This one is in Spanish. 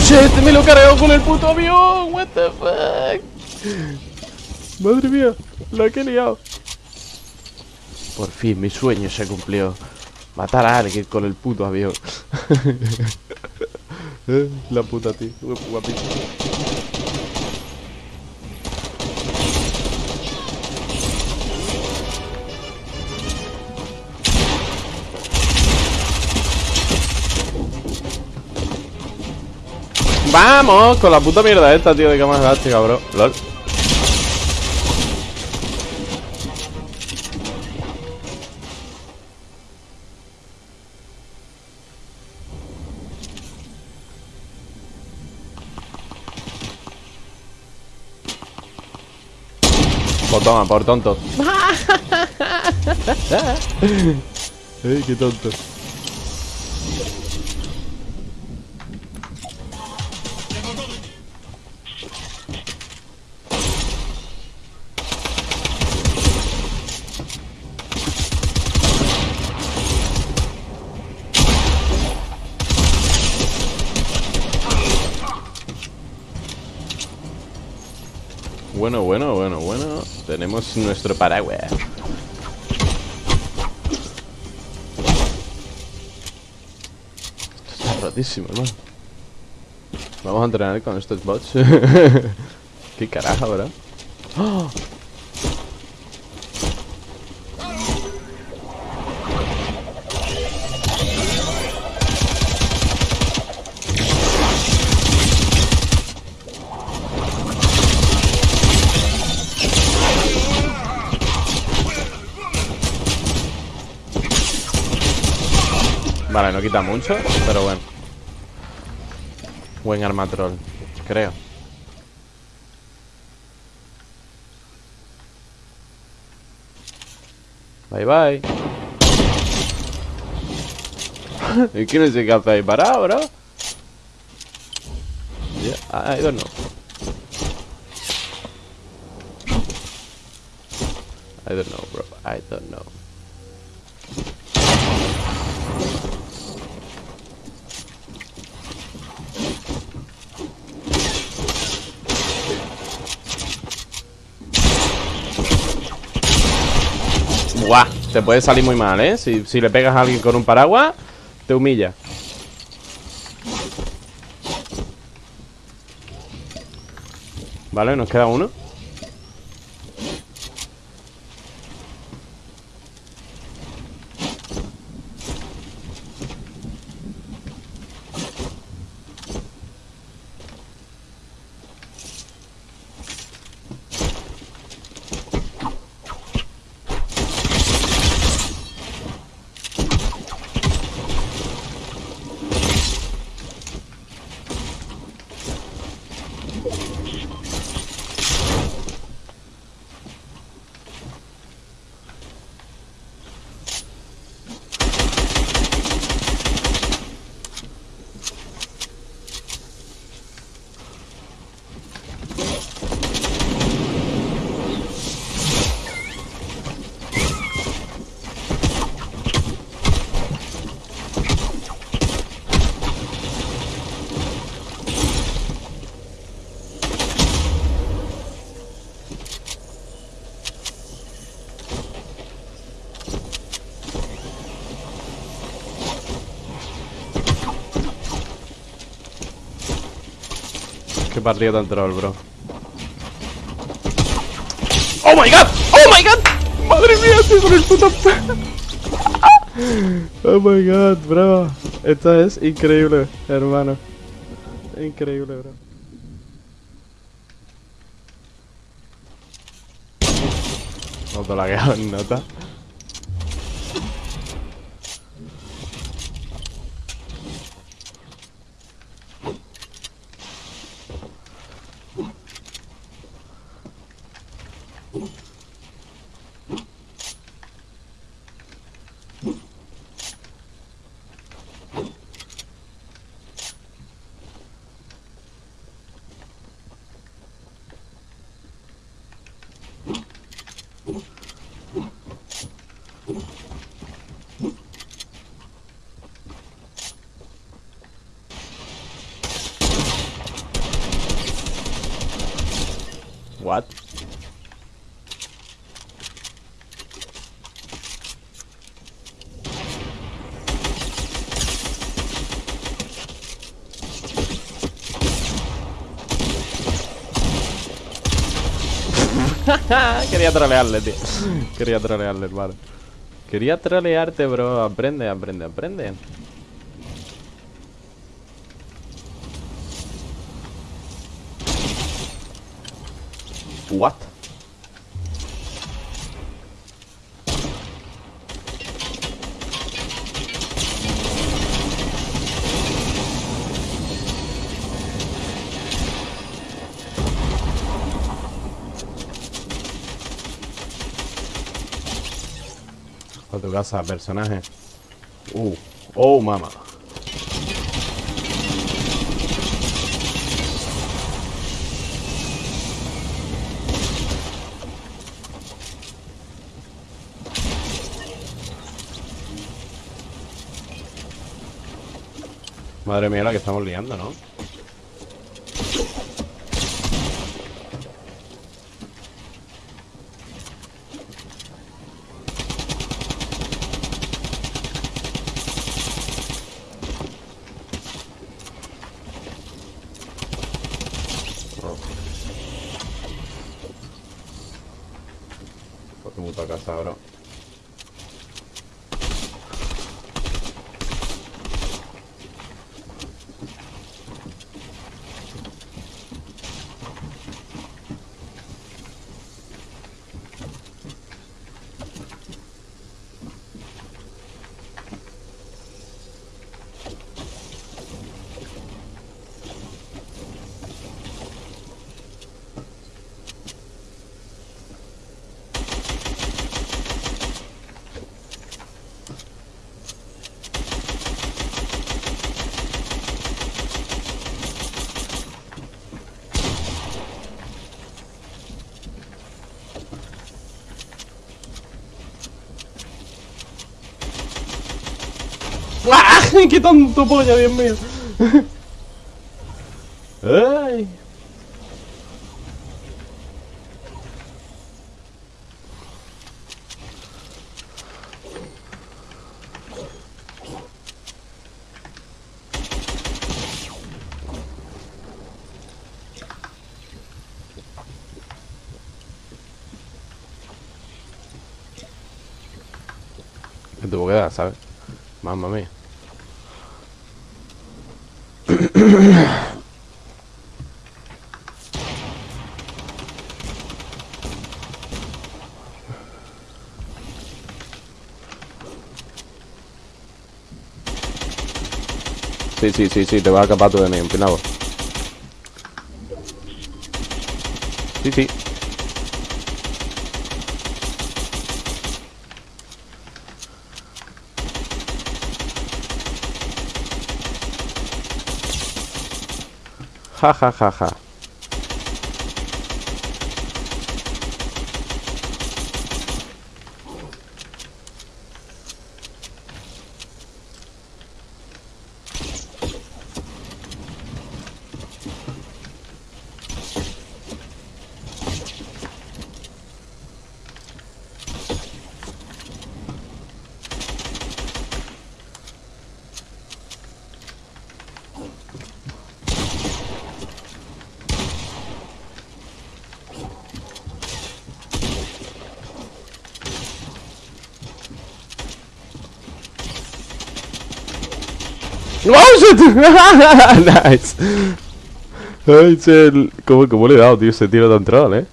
shit, me lo cargado con el puto avión. What the fuck. Madre mía, la que he liado. Por fin, mi sueño se cumplió. Matar a alguien con el puto avión. Eh, la puta, tío. Guapísimo. Vamos con la puta mierda esta, tío, de cama elástica, bro. LOL. Pues toma, por tonto. Ey, qué tonto. Bueno, bueno, bueno, bueno. Tenemos nuestro paraguas. Esto está rotísimo, hermano. Vamos a entrenar con estos bots. Qué carajo, ¿verdad? ¡Oh! Vale, no quita mucho, pero bueno. Buen arma troll, creo. Bye bye. ¿Y quién es el que hace ahí parado, bro? Yeah, I don't know. I don't know, bro. I don't know. Te puede salir muy mal, ¿eh? Si, si le pegas a alguien con un paraguas, te humilla. Vale, nos queda uno. Qué partida tan troll, bro. ¡Oh my god! ¡Oh my god! ¡Madre mía, estoy con el puto... ¡Oh my god, bro! Esto es increíble, hermano. Increíble, bro. No te la en nota. Quería trolearle, tío. Quería trolearle, hermano. Quería trolearte, bro. Aprende, aprende, aprende. What? Tu casa, personaje. Uh, oh, mama. Madre mía la que estamos liando, ¿no? Por tu puta casa, bro. ¡Ah! ¡Qué tonto polla, Dios mío! ¡Ay! Me tuvo que dar, ¿sabes? Mamma mía. Sí, sí, sí, sí, te vas a escapar tú de mí, empinado. Sí, sí. Ja, ja, ja, ja. ¡Oh, shit! nice. Ay, che, ¿Cómo, ¿Cómo le he dado, tío, ese tiro tan troll, eh?